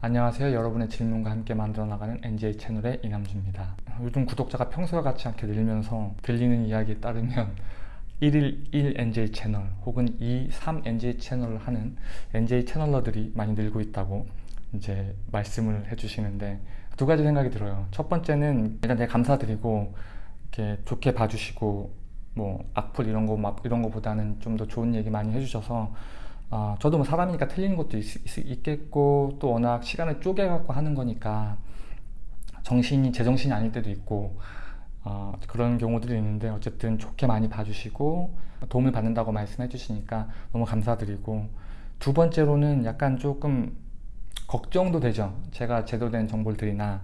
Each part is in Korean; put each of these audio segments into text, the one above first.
안녕하세요. 여러분의 질문과 함께 만들어 나가는 NJ 채널의 이남주입니다. 요즘 구독자가 평소와 같지 않게 늘면서 들리는 이야기에 따르면 1일 1 NJ 채널 혹은 2, 3 NJ 채널을 하는 NJ 채널러들이 많이 늘고 있다고 이제 말씀을 해주시는데 두 가지 생각이 들어요. 첫 번째는 일단 되게 감사드리고 이렇게 좋게 봐주시고 뭐 악플 이런 거 막 이런 거보다는 좀 더 좋은 얘기 많이 해주셔서 어, 저도 뭐 사람이니까 틀리는 것도 있, 겠고또 워낙 시간을 쪼개갖고 하는 거니까 정신이 제정신이 아닐 때도 있고 어, 그런 경우들이 있는데 어쨌든 좋게 많이 봐주시고 도움을 받는다고 말씀해 주시니까 너무 감사드리고 두 번째로는 약간 조금 걱정도 되죠. 제가 제대로 된 정보를 드리나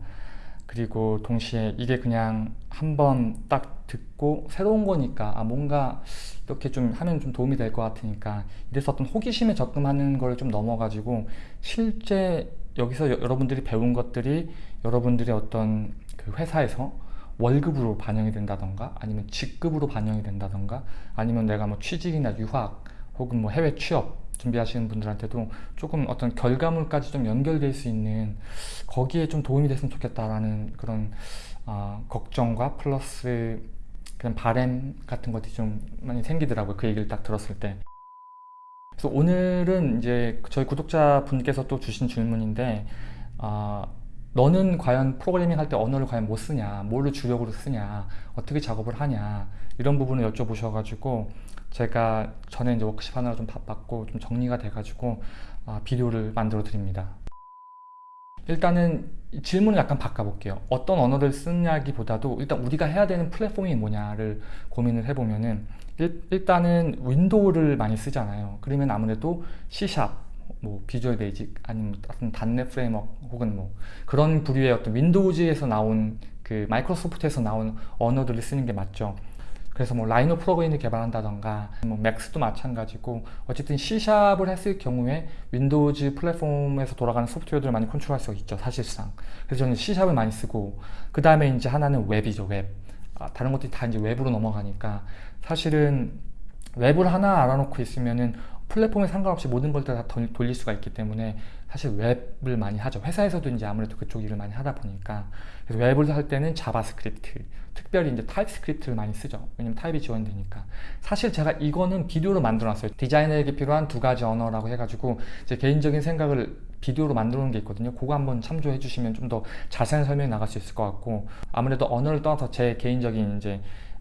그리고 동시에 이게 그냥 한번 딱 듣고 새로운 거니까 아 뭔가 이렇게 좀 하면 좀 도움이 될 것 같으니까 이래서 어떤 호기심에 접근하는 걸 좀 넘어가지고 실제 여기서 여 러분들이 배운 것들이 여러분들의 어떤 그 회사에서 월급으로 반영이 된다던가 아니면 직급으로 반영이 된다던가 아니면 내가 뭐 취직이나 유학 혹은 뭐 해외 취업 준비하시는 분들한테도 조금 어떤 결과물까지 좀 연결될 수 있는 거기에 좀 도움이 됐으면 좋겠다라는 그런 어, 걱정과 플러스 그런 바램 같은 것들이 좀 많이 생기더라고요. 그 얘기를 딱 들었을 때. 그래서 오늘은 이제 저희 구독자분께서 또 주신 질문인데 어, 너는 과연 프로그래밍 할 때 언어를 과연 못 쓰냐? 뭘로 주력으로 쓰냐? 어떻게 작업을 하냐? 이런 부분을 여쭤보셔가지고 제가 전에 이제 워크숍 하느라 좀 바빴고 좀 정리가 돼가지고 아, 비디오를 만들어 드립니다. 일단은 질문을 약간 바꿔볼게요. 어떤 언어를 쓰냐기보다도 일단 우리가 해야 되는 플랫폼이 뭐냐를 고민을 해보면은 일단은 윈도우를 많이 쓰잖아요. 그러면 아무래도 C sharp, 뭐 Visual Basic 아니면 어떤 .NET Framework 혹은 뭐 그런 부류의 어떤 윈도우즈에서 나온 그 마이크로소프트에서 나온 언어들을 쓰는 게 맞죠. 그래서 뭐 라이노 프로그램을 개발한다던가 뭐 맥스도 마찬가지고 어쨌든 C샵을 했을 경우에 윈도우즈 플랫폼에서 돌아가는 소프트웨어들을 많이 컨트롤할 수 있죠 사실상. 그래서 저는 C샵을 많이 쓰고 그 다음에 이제 하나는 웹이죠 웹. 아, 다른 것들이 다 이제 웹으로 넘어가니까 사실은 웹을 하나 알아놓고 있으면은 플랫폼에 상관없이 모든 걸 다 돌릴 수가 있기 때문에 사실 웹을 많이 하죠. 회사에서도 이제 아무래도 그쪽 일을 많이 하다 보니까. 그래서 웹을 할 때는 JavaScript 특별히 이제 TypeScript를 많이 쓰죠. 왜냐면 타입이 지원되니까. 사실 제가 이거는 비디오로 만들어 놨어요. 디자이너에게 필요한 두 가지 언어라고 해가지고 제 개인적인 생각을 비디오로 만들어 놓은 게 있거든요. 그거 한번 참조해 주시면 좀 더 자세한 설명이 나갈 수 있을 것 같고 아무래도 언어를 떠나서 제 개인적인 이제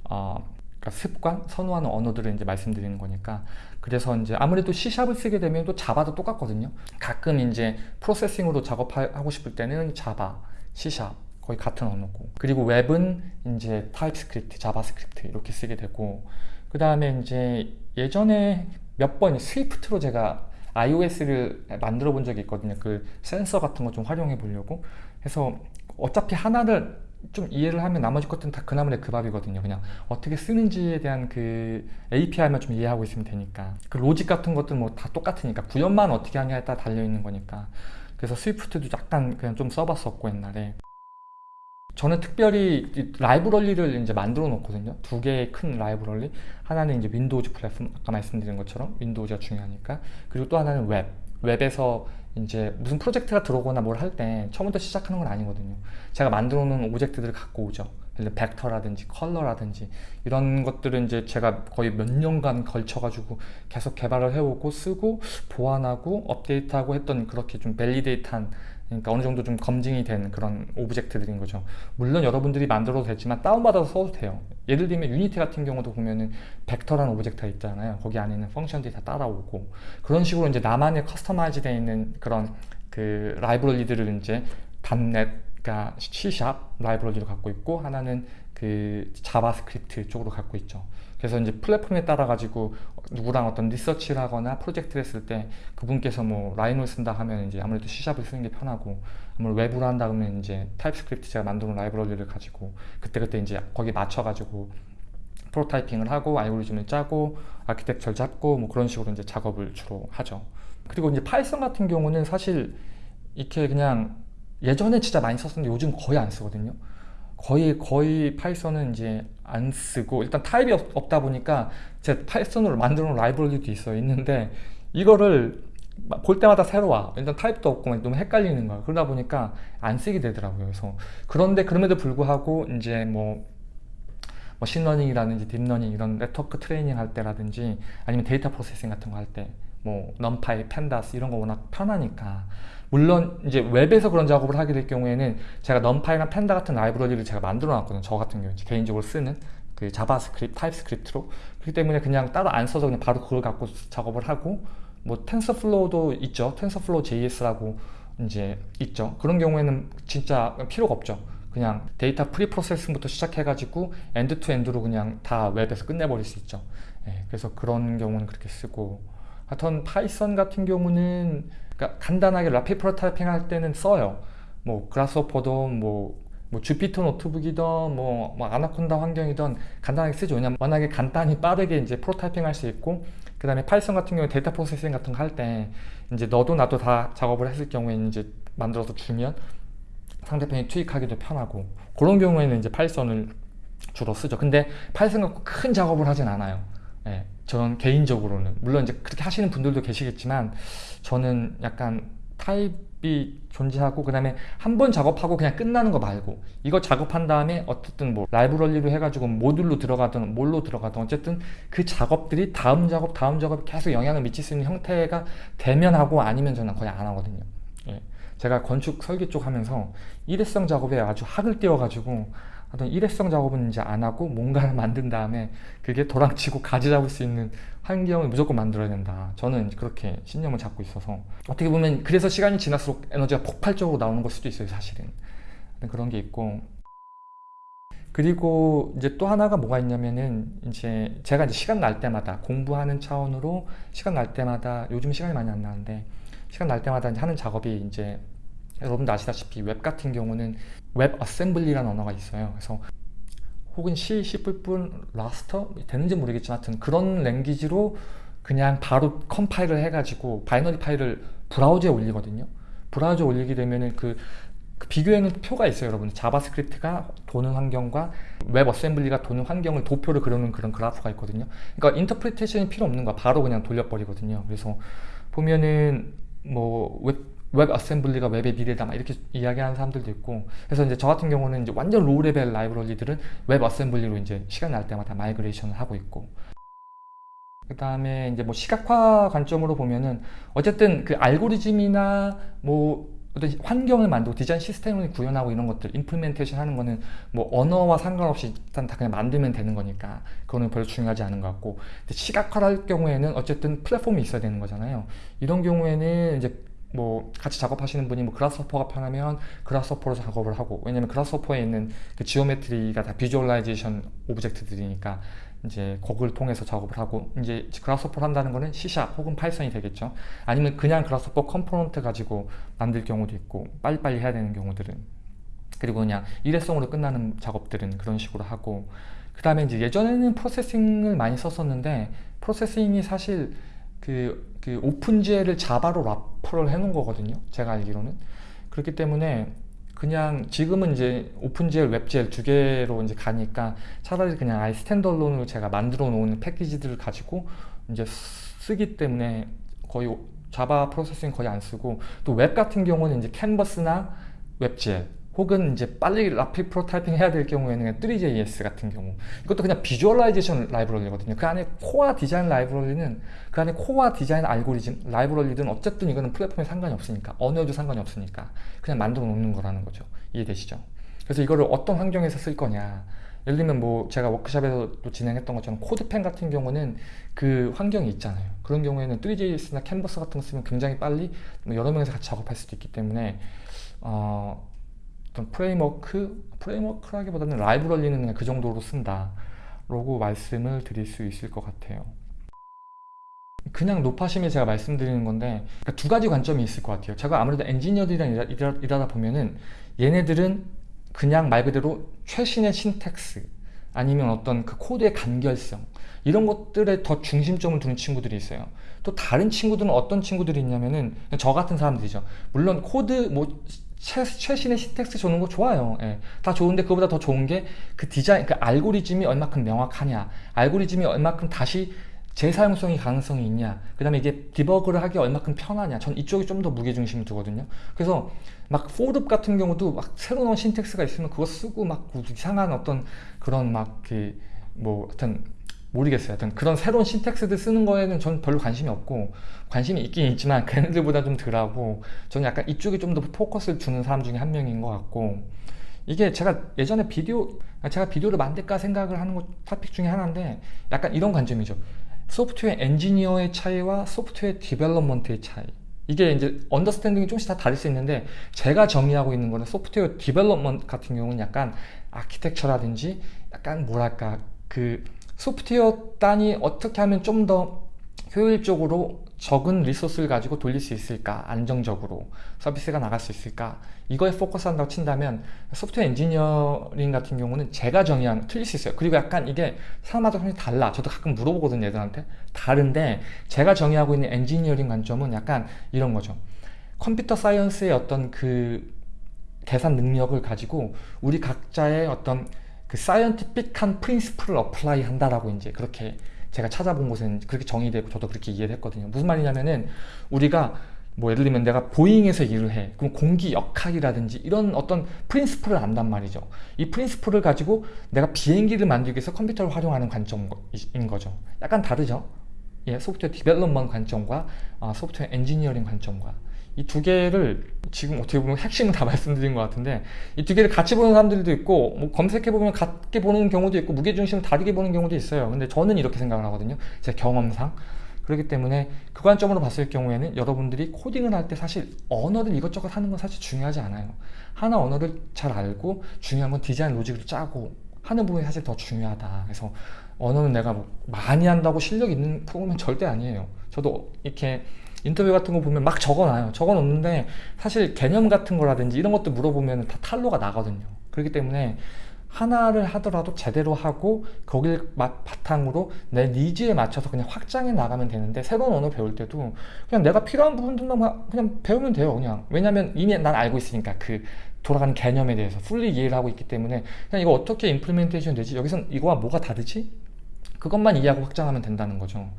어, 그러니까 습관, 선호하는 언어들을 이제 말씀드리는 거니까 그래서 이제 아무래도 C샵을 쓰게 되면 또 Java도 똑같거든요. 가끔 이제 Processing으로 작업하고 싶을 때는 자바, C샵 거의 같은 언어고. 그리고 웹은 이제 TypeScript, JavaScript 이렇게 쓰게 되고. 그 다음에 이제 예전에 몇 번 스위프트로 제가 iOS를 만들어 본 적이 있거든요. 그 센서 같은 거 좀 활용해 보려고. 해서 어차피 하나를 좀 이해를 하면 나머지 것들은 다 그나마의 그 밥이거든요. 그냥 어떻게 쓰는지에 대한 그 API만 좀 이해하고 있으면 되니까. 그 로직 같은 것들 뭐다 똑같으니까 구현만 어떻게 하냐에 따라 달려있는 거니까. 그래서 스위프트도 약간 그냥 좀 써봤었고 옛날에. 저는 특별히 라이브러리를 이제 만들어 놓거든요. 두 개의 큰 라이브러리. 하나는 이제 Windows 플랫폼 아까 말씀드린 것처럼 Windows가 중요하니까. 그리고 또 하나는 웹 웹에서 이제 무슨 프로젝트가 들어오거나 뭘 할 때 처음부터 시작하는 건 아니거든요. 제가 만들어 놓은 오브젝트들을 갖고 오죠. 벡터라든지 컬러라든지 이런 것들은 이제 제가 거의 몇 년간 걸쳐 가지고 계속 개발을 해오고 쓰고 보완하고 업데이트하고 했던 그렇게 좀 validate한 그러니까 어느 정도 좀 검증이 된 그런 오브젝트들인 거죠. 물론 여러분들이 만들어도 되지만 다운받아서 써도 돼요. 예를 들면 Unity 같은 경우도 보면은 벡터라는 오브젝트가 있잖아요. 거기 안에는 function들이 다 따라오고. 그런 식으로 이제 나만의 customize 되어 있는 그런 그 라이브러리들을 이제 .NET 그러니까 C샵 라이브러리를 갖고 있고 하나는 그 JavaScript 쪽으로 갖고 있죠. 그래서 이제 플랫폼에 따라 가지고 누구랑 어떤 리서치를 하거나 프로젝트를 했을 때 그분께서 뭐 Rhino를 쓴다 하면 이제 아무래도 C샵을 쓰는 게 편하고 아무래도 웹으로 한다 그러면 이제 TypeScript 제가 만들어 라이브러리를 가지고 그때그때 이제 거기 맞춰 가지고 prototyping을 하고 알고리즘을 짜고 아키텍처를 잡고 뭐 그런 식으로 이제 작업을 주로 하죠. 그리고 이제 Python 같은 경우는 사실 이렇게 그냥 예전에 진짜 많이 썼었는데 요즘 거의 안 쓰거든요 거의 거의 Python은 이제 안 쓰고 일단 타입이 없, 다 보니까 제 Python으로 만들어 놓은 라이브러리도 있어요 있는데 이거를 볼 때마다 새로워. 일단 타입도 없고 막 너무 헷갈리는 거야. 그러다 보니까 안 쓰게 되더라고요. 그래서 그런데 그럼에도 불구하고 이제 뭐 머신러닝이라든지 딥러닝 이런 네트워크 트레이닝 할 때라든지 아니면 데이터 processing 같은 거 할 때뭐 NumPy, Pandas 이런 거 워낙 편하니까 물론 이제 웹에서 그런 작업을 하게 될 경우에는 제가 NumPy나 Pandas 같은 라이브러리를 제가 만들어 놨거든요. 저 같은 경우 개인적으로 쓰는 그 JavaScript, TypeScript로 그렇기 때문에 그냥 따로 안 써서 그냥 바로 그걸 갖고 작업을 하고 뭐 TensorFlow도 있죠. TensorFlow JS라고 이제 있죠. 그런 경우에는 진짜 필요가 없죠. 그냥 데이터 pre-processing부터 시작해가지고 end to end로 그냥 다 웹에서 끝내버릴 수 있죠. 예, 그래서 그런 경우는 그렇게 쓰고 하여튼 Python 같은 경우는 그러니까 간단하게 rapid prototyping 할 때는 써요. 뭐 Grasshopper도 뭐, 뭐 Jupyter Notebook이든 뭐, 뭐 아나콘다 환경이든 간단하게 쓰죠. 왜냐면 워낙에 간단히 빠르게 이제 prototyping 할 수 있고 그 다음에 Python 같은 경우에 데이터 processing 같은 거 할 때 이제 너도 나도 다 작업을 했을 경우에 이제 만들어서 주면 상대편이 투입하기도 편하고 그런 경우에는 이제 Python을 주로 쓰죠. 근데 Python 갖고 큰 작업을 하진 않아요. 예, 저는 개인적으로는 물론 이제 그렇게 하시는 분들도 계시겠지만 저는 약간 타입이 존재하고 그 다음에 한 번 작업하고 그냥 끝나는 거 말고 이거 작업한 다음에 어쨌든 뭐 라이브러리로 해가지고 모듈로 들어가든 뭘로 들어가든 어쨌든 그 작업들이 다음 작업 다음 작업에 계속 영향을 미칠 수 있는 형태가 되면 하고 아니면 저는 거의 안 하거든요 예. 제가 건축 설계 쪽 하면서 일회성 작업에 아주 학을 띄워가지고 하여튼 일회성 작업은 이제 안 하고 뭔가를 만든 다음에 그게 도랑치고 가지 잡을 수 있는 환경을 무조건 만들어야 된다. 저는 그렇게 신념을 잡고 있어서 어떻게 보면 그래서 시간이 지날수록 에너지가 폭발적으로 나오는 걸 수도 있어요, 사실은. 그런 게 있고 그리고 이제 또 하나가 뭐가 있냐면은 이제 제가 이제 시간 날 때마다 공부하는 차원으로 시간 날 때마다 요즘 시간이 많이 안 나는데 시간 날 때마다 하는 작업이 이제 여러분도 아시다시피 웹 같은 경우는 WebAssembly라는 언어가 있어요. 그래서 혹은 C, C++, Rust도 되는지 모르겠지만 하여튼 그런 language로 그냥 바로 컴파일을 해가지고 binary 파일을 브라우저에 올리거든요. 브라우저에 올리게 되면은 그, 그 비교에는 표가 있어요, 여러분. JavaScript가 도는 환경과 WebAssembly가 도는 환경을 도표를 그려놓은 그런 그래프가 있거든요. 그러니까 interpretation이 필요 없는 거야. 바로 그냥 돌려버리거든요. 그래서 보면은 뭐 웹 WebAssembly가 웹의 미래다 막 이렇게 이야기하는 사람들도 있고. 그래서 이제 저 같은 경우는 이제 완전 low level 라이브러리들은 WebAssembly로 이제 시간 날 때마다 migration을 하고 있고. 그 다음에 이제 뭐 시각화 관점으로 보면은 어쨌든 그 알고리즘이나 뭐 어떤 환경을 만들고 디자인 시스템을 구현하고 이런 것들 implementation 하는 거는 뭐 언어와 상관없이 일단 다 그냥 만들면 되는 거니까 그거는 별로 중요하지 않은 것 같고. 시각화를 할 경우에는 어쨌든 플랫폼이 있어야 되는 거잖아요. 이런 경우에는 이제 뭐 같이 작업하시는 분이 뭐 Grasshopper가 편하면 Grasshopper로 작업을 하고 왜냐면 Grasshopper에 있는 그 geometry가 다 visualization 오브젝트들이니까 이제 그걸 통해서 작업을 하고 이제 Grasshopper를 한다는 거는 C샵 혹은 파이썬이 되겠죠. 아니면 그냥 Grasshopper component 가지고 만들 경우도 있고 빨리빨리 해야 되는 경우들은. 그리고 그냥 일회성으로 끝나는 작업들은 그런 식으로 하고. 그 다음에 이제 예전에는 Processing을 많이 썼었는데 Processing이 사실 그, 그 오픈GL을 자바로 라퍼를 해놓은 거거든요. 제가 알기로는. 그렇기 때문에 그냥 지금은 이제 OpenGL, WebGL 두 개로 이제 가니까 차라리 그냥 아예 standalone으로 제가 만들어 놓은 패키지들을 가지고 이제 쓰기 때문에 거의 자바 프로세싱 거의 안 쓰고 또 웹 같은 경우는 이제 캔버스나 WebGL 혹은 이제 빨리 rapid prototyping 해야 될 경우에는 3JS 같은 경우. 이것도 그냥 visualization 라이브러리거든요. 그 안에 코어 디자인 라이브러리는 그 안에 코어 디자인 알고리즘 라이브러리든 어쨌든 이거는 플랫폼에 상관이 없으니까 언어도 상관이 없으니까 그냥 만들어 놓는 거라는 거죠. 이해되시죠? 그래서 이거를 어떤 환경에서 쓸 거냐. 예를 들면 뭐 제가 워크샵에서도 진행했던 것처럼 CodePen 같은 경우는 그 환경이 있잖아요. 그런 경우에는 Three.js나 캔버스 같은 거 쓰면 굉장히 빨리 뭐 여러 명이서 같이 작업할 수도 있기 때문에 어, 어떤 프레임워크, 프레임워크라기보다는 라이브러리는 그냥 그 정도로 쓴다 라고 말씀을 드릴 수 있을 것 같아요. 그냥 노파심에 제가 말씀드리는 건데 그러니까 두 가지 관점이 있을 것 같아요. 제가 아무래도 엔지니어들이랑 일하, 일하, 일하다 보면은 얘네들은 그냥 말 그대로 최신의 syntax 아니면 어떤 그 코드의 간결성 이런 것들에 더 중심점을 두는 친구들이 있어요. 또 다른 친구들은 어떤 친구들이 있냐면은 저 같은 사람들이죠. 물론 코드 뭐 최, 최신의 syntax 쓰는 거 좋아요. 예. 다 좋은데 그보다 더 좋은 게 그 디자인, 그 알고리즘이 얼마큼 명확하냐, 알고리즘이 얼마큼 다시 재사용성이 가능성이 있냐 그 다음에 이게 디버그를 하기 얼마큼 편하냐 전 이쪽이 좀 더 무게중심을 두거든요 그래서 막 for loop 같은 경우도 막 새로 나온 syntax가 있으면 그거 쓰고 막 이상한 어떤 그런 막그뭐 하여튼 모르겠어요. 하여튼 그런 새로운 syntax들 쓰는 거에는 전 별로 관심이 없고 관심이 있긴 있지만 걔네들보다 좀 덜하고 저는 약간 이쪽에 좀 더 포커스를 두는 사람 중에 한 명인 것 같고 이게 제가 예전에 비디오 제가 비디오를 만들까 생각을 하는 것 토픽 중에 하나인데 약간 이런 관점이죠. 소프트웨어 엔지니어의 차이와 소프트웨어 development의 차이. 이게 이제 understanding이 조금씩 다 다를 수 있는데 제가 정의하고 있는 거는 소프트웨어 development 같은 경우는 약간 아키텍처라든지 약간 뭐랄까 그 소프트웨어 단이 어떻게 하면 좀 더 효율적으로 적은 리소스를 가지고 돌릴 수 있을까? 안정적으로 서비스가 나갈 수 있을까? 이거에 포커스 한다고 친다면 소프트웨어 엔지니어링 같은 경우는 제가 정의한 틀릴 수 있어요. 그리고 약간 이게 사람마다 굉장히 달라. 저도 가끔 물어보거든요 애들한테. 다른데 제가 정의하고 있는 엔지니어링 관점은 약간 이런 거죠. computer science의 어떤 그 계산 능력을 가지고 우리 각자의 어떤 그 scientific한 principle을 apply 한다라고 이제 그렇게 제가 찾아본 곳은 그렇게 정의되고 저도 그렇게 이해를 했거든요. 무슨 말이냐면은 우리가 뭐 예를 들면 내가 보잉에서 일을 해. 그럼 공기 역학이라든지 이런 어떤 principle을 안단 말이죠. 이 principle을 가지고 내가 비행기를 만들기 위해서 컴퓨터를 활용하는 관점인 거죠. 약간 다르죠? 예, 소프트웨어 development 관점과 아, 소프트웨어 엔지니어링 관점과 이 두 개를 지금 어떻게 보면 핵심은 다 말씀드린 것 같은데 이 두 개를 같이 보는 사람들도 있고 뭐 검색해보면 같게 보는 경우도 있고 무게중심을 다르게 보는 경우도 있어요. 근데 저는 이렇게 생각을 하거든요. 제 경험상. 그렇기 때문에 그 관점으로 봤을 경우에는 여러분들이 코딩을 할 때 사실 언어를 이것저것 하는 건 사실 중요하지 않아요. 하나 언어를 잘 알고 중요한 건 디자인 로직을 짜고 하는 부분이 사실 더 중요하다. 그래서 언어는 내가 뭐 많이 한다고 실력 있는 프로그램은 절대 아니에요. 저도 이렇게 인터뷰 같은 거 보면 막 적어놔요. 적어놓는데 사실 개념 같은 거라든지 이런 것도 물어보면 다 탈로가 나거든요. 그렇기 때문에 하나를 하더라도 제대로 하고 거길 바탕으로 내 니즈에 맞춰서 그냥 확장해 나가면 되는데 새로운 언어 배울 때도 그냥 내가 필요한 부분들만 그냥 배우면 돼요 그냥. 왜냐면 이미 난 알고 있으니까 그 돌아가는 개념에 대해서 fully 이해를 하고 있기 때문에 그냥 이거 어떻게 implementation 되지? 여기선 이거와 뭐가 다르지? 그것만 이해하고 확장하면 된다는 거죠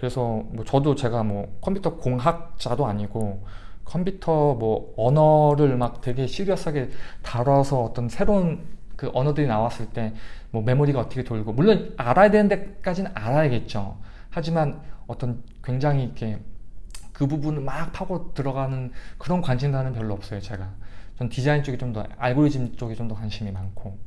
그래서 뭐 저도 제가 뭐 컴퓨터 공학자도 아니고 컴퓨터 뭐 언어를 막 되게 serious하게 다뤄서 어떤 새로운 그 언어들이 나왔을 때 뭐 메모리가 어떻게 돌고 물론 알아야 되는 데까지는 알아야겠죠. 하지만 어떤 굉장히 이렇게 그 부분을 막 파고 들어가는 그런 관심사는 별로 없어요 제가. 전 디자인 쪽이 좀 더 알고리즘 쪽이 좀더 관심이 많고.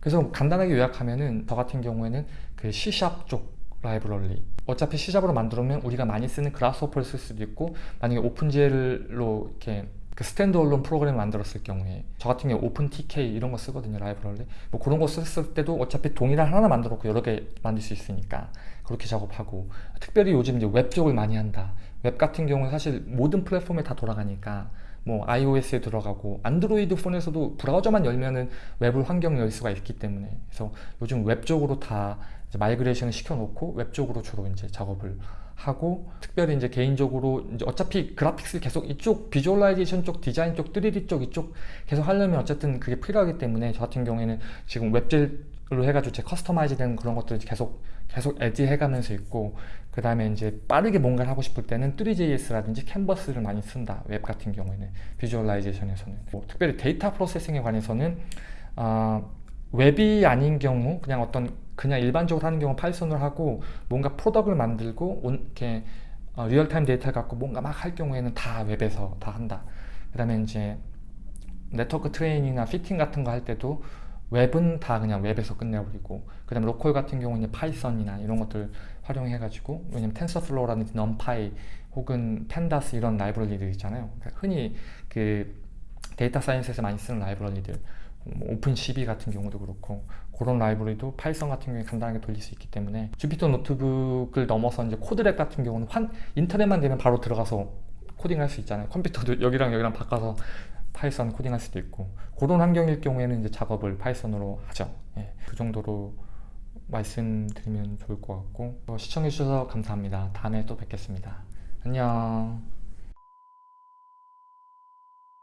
그래서 간단하게 요약하면은 저 같은 경우에는 그 C샵 쪽 라이브러리. 어차피 C샵으로 만들면 우리가 많이 쓰는 Grasshopper를 쓸 수도 있고 만약에 OpenGL로 이렇게 그 standalone 프로그램을 만들었을 경우에 저 같은 경우 OpenTK 이런 거 쓰거든요 라이브러리. 뭐 그런 거 썼을 때도 어차피 동일한 하나 만들었고 여러 개 만들 수 있으니까 그렇게 작업하고 특별히 요즘 이제 웹 쪽을 많이 한다. 웹 같은 경우는 사실 모든 플랫폼에 다 돌아가니까 뭐 iOS에 들어가고 안드로이드 폰에서도 브라우저만 열면은 웹을 환경 열 수가 있기 때문에. 그래서 요즘 웹 쪽으로 다 migration을 시켜놓고 웹 쪽으로 주로 이제 작업을 하고 특별히 이제 개인적으로 이제 어차피 graphics 계속 이쪽 visualization 쪽 디자인 쪽 3D 쪽 이쪽 계속 하려면 어쨌든 그게 필요하기 때문에 저 같은 경우에는 지금 WebGL로 해가지고 제 customize 되는 그런 것들을 계속 계속 add 해가면서 있고 그 다음에 이제 빠르게 뭔가를 하고 싶을 때는 Three.js라든지 캔버스를 많이 쓴다. 웹 같은 경우에는 visualization에서는. 뭐 특별히 데이터 processing에 관해서는 어, 웹이 아닌 경우 그냥 어떤 그냥 일반적으로 하는 경우 파이썬을 하고 뭔가 product을 만들고 온, 이렇게 어, real-time 데이터를 갖고 뭔가 막 할 경우에는 다 웹에서 다 한다. 그 다음에 이제 네트워크 트레이닝이나 피팅 같은 거 할 때도 웹은 다 그냥 웹에서 끝내버리고 그 다음에 로컬 같은 경우는 파이썬이나 이런 것들 활용해 가지고 왜냐면 TensorFlow라든지 NumPy 혹은 Pandas 이런 라이브러리들 있잖아요. 그러니까 흔히 그 데이터 science에서 많이 쓰는 라이브러리들. 뭐 OpenCV 같은 경우도 그렇고 그런 라이브러리도 파이썬 같은 경우에 간단하게 돌릴 수 있기 때문에 Jupyter Notebook을 넘어서 이제 Colab 같은 경우는 환, 인터넷만 되면 바로 들어가서 코딩할 수 있잖아요. 컴퓨터도 여기랑 여기랑 바꿔서 Python 코딩할 수도 있고 그런 환경일 경우에는 이제 작업을 Python으로 하죠. 예, 그 정도로 말씀드리면 좋을 것 같고 시청해 주셔서 감사합니다. 다음에 또 뵙겠습니다. 안녕